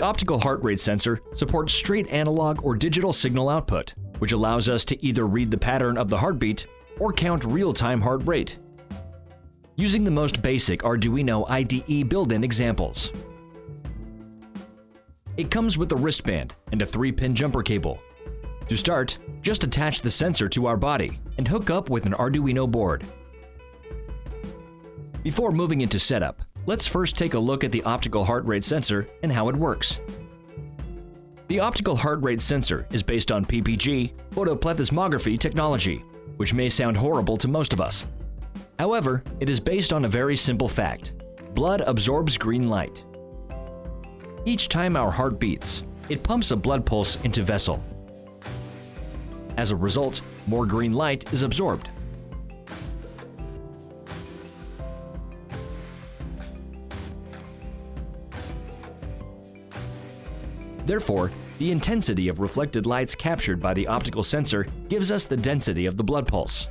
The optical heart rate sensor supports straight analog or digital signal output, which allows us to either read the pattern of the heartbeat or count real-time heart rate. Using the most basic Arduino IDE built-in examples. It comes with a wristband and a 3-pin jumper cable. To start, just attach the sensor to our body and hook up with an Arduino board. Before moving into setup, let's first take a look at the optical heart rate sensor and how it works. The optical heart rate sensor is based on PPG photoplethysmography technology, which may sound horrible to most of us. However, it is based on a very simple fact. Blood absorbs green light. Each time our heart beats, it pumps a blood pulse into vessel. As a result, more green light is absorbed. Therefore, the intensity of reflected lights captured by the optical sensor gives us the density of the blood pulse.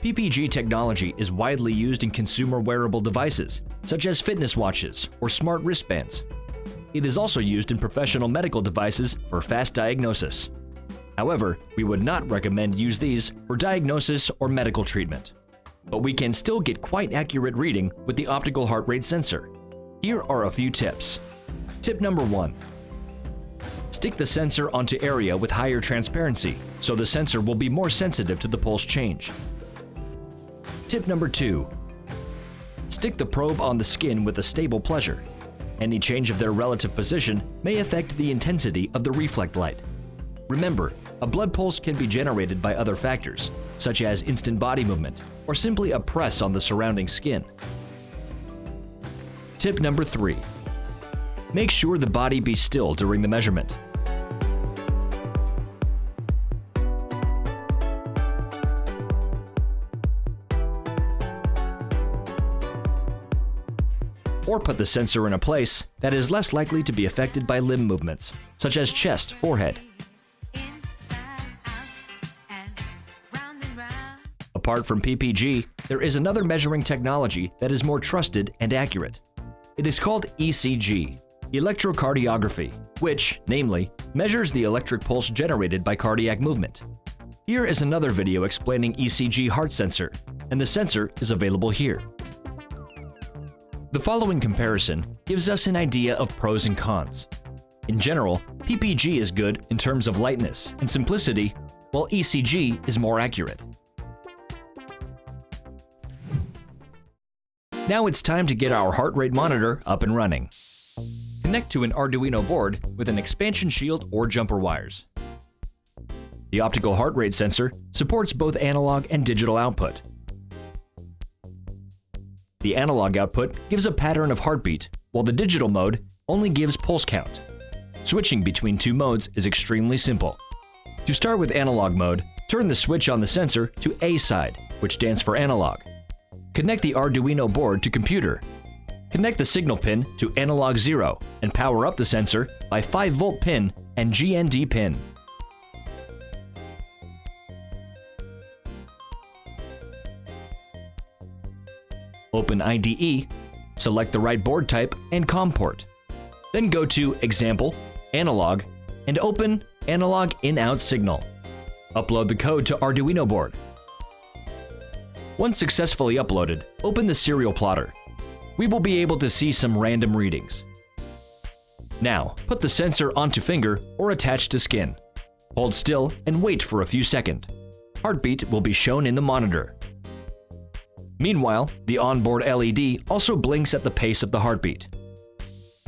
PPG technology is widely used in consumer wearable devices, such as fitness watches or smart wristbands. It is also used in professional medical devices for fast diagnosis. However, we would not recommend use these for diagnosis or medical treatment. But we can still get quite accurate reading with the optical heart rate sensor. Here are a few tips. Tip number one. Stick the sensor onto area with higher transparency, so the sensor will be more sensitive to the pulse change. Tip number two. Stick the probe on the skin with a stable pleasure. Any change of their relative position may affect the intensity of the reflect light. Remember, a blood pulse can be generated by other factors, such as instant body movement or simply a press on the surrounding skin. Tip number three. Make sure the body be still during the measurement. Or put the sensor in a place that is less likely to be affected by limb movements, such as chest, forehead. Apart from PPG, there is another measuring technology that is more trusted and accurate. It is called ECG, electrocardiography, which, namely, measures the electric pulse generated by cardiac movement. Here is another video explaining ECG heart sensor, and the sensor is available here. The following comparison gives us an idea of pros and cons. In general, PPG is good in terms of lightness and simplicity, while ECG is more accurate. Now it's time to get our heart rate monitor up and running. Connect to an Arduino board with an expansion shield or jumper wires. The optical heart rate sensor supports both analog and digital output. The analog output gives a pattern of heartbeat, while the digital mode only gives pulse count. Switching between two modes is extremely simple. To start with analog mode, turn the switch on the sensor to A side, which stands for analog. Connect the Arduino board to computer Connect the signal pin to analog 0 and power up the sensor by 5 volt pin and GND pin. Open IDE, select the right board type and COM port. Then go to Example, Analog, and open Analog In-Out Serial. Upload the code to Arduino board. Once successfully uploaded, open the serial plotter we will be able to see some random readings. Now, put the sensor onto finger or attach to skin. Hold still and wait for a few seconds. Heartbeat will be shown in the monitor. Meanwhile, the onboard LED also blinks at the pace of the heartbeat.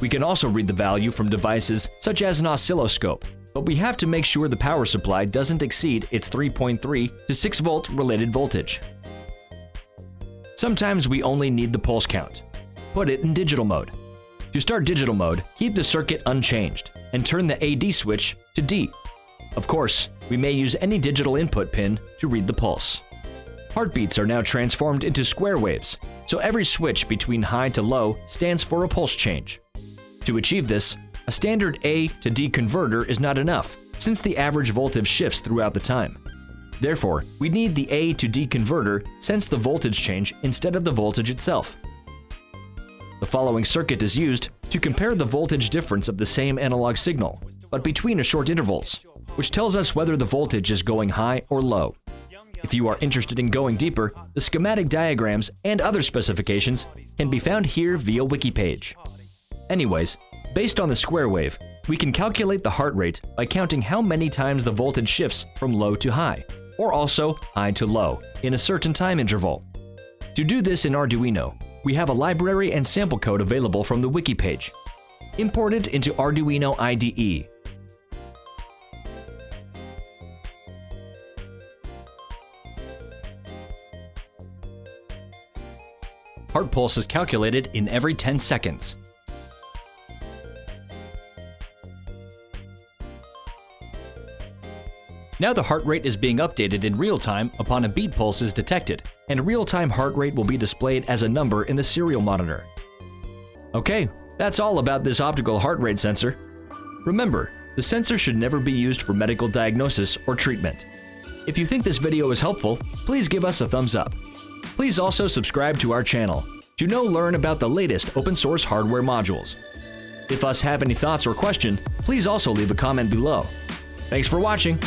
We can also read the value from devices such as an oscilloscope, but we have to make sure the power supply doesn't exceed its 3.3 to 6 volt related voltage. Sometimes we only need the pulse count, put it in digital mode. To start digital mode, keep the circuit unchanged and turn the AD switch to D. Of course, we may use any digital input pin to read the pulse. Heartbeats are now transformed into square waves, so every switch between high to low stands for a pulse change. To achieve this, a standard A to D converter is not enough, since the average voltage shifts throughout the time. Therefore, we need the A to D converter sense the voltage change instead of the voltage itself. The following circuit is used to compare the voltage difference of the same analog signal, but between a short intervals, which tells us whether the voltage is going high or low. If you are interested in going deeper, the schematic diagrams and other specifications can be found here via wiki page. Anyways, based on the square wave, we can calculate the heart rate by counting how many times the voltage shifts from low to high, or also high to low, in a certain time interval. To do this in Arduino, we have a library and sample code available from the wiki page. Import it into Arduino IDE. Heart pulse is calculated in every 10 seconds. Now the heart rate is being updated in real time upon a beat pulse is detected, and real-time heart rate will be displayed as a number in the serial monitor. Okay, that's all about this optical heart rate sensor. Remember, the sensor should never be used for medical diagnosis or treatment. If you think this video is helpful, please give us a thumbs up. Please also subscribe to our channel to know learn about the latest open source hardware modules. If us have any thoughts or question, please also leave a comment below. Thanks for watching.